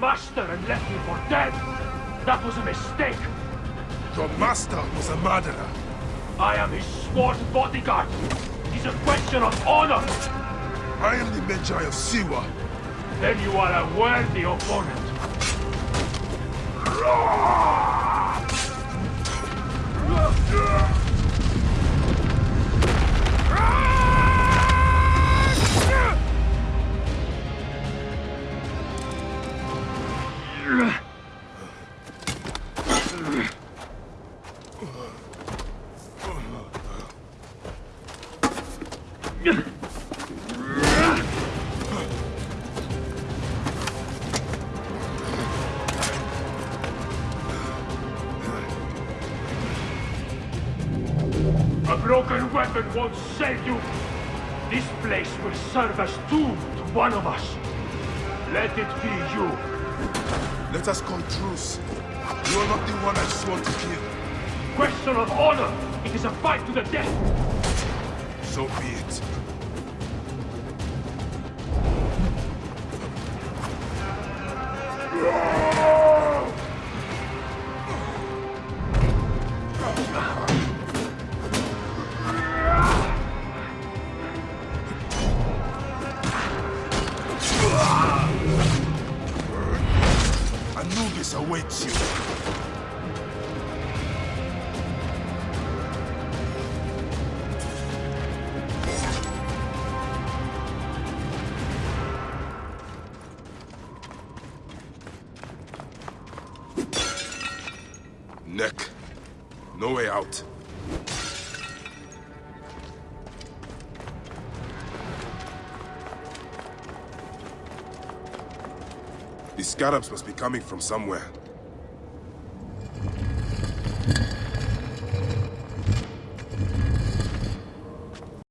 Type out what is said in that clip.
master and left me for dead. That was a mistake. Your master was a murderer. I am his sworn bodyguard. It's a question of honor. I am the Medjay of Siwa. Then you are a worthy opponent. Broken weapon won't save you. This place will serve as tomb to one of us. Let it be you. Let us call truce. You are not the one I swore to kill. Question of honor. It is a fight to the death. So be it. Awaits you. Neck. No way out. The scarabs must be coming from somewhere.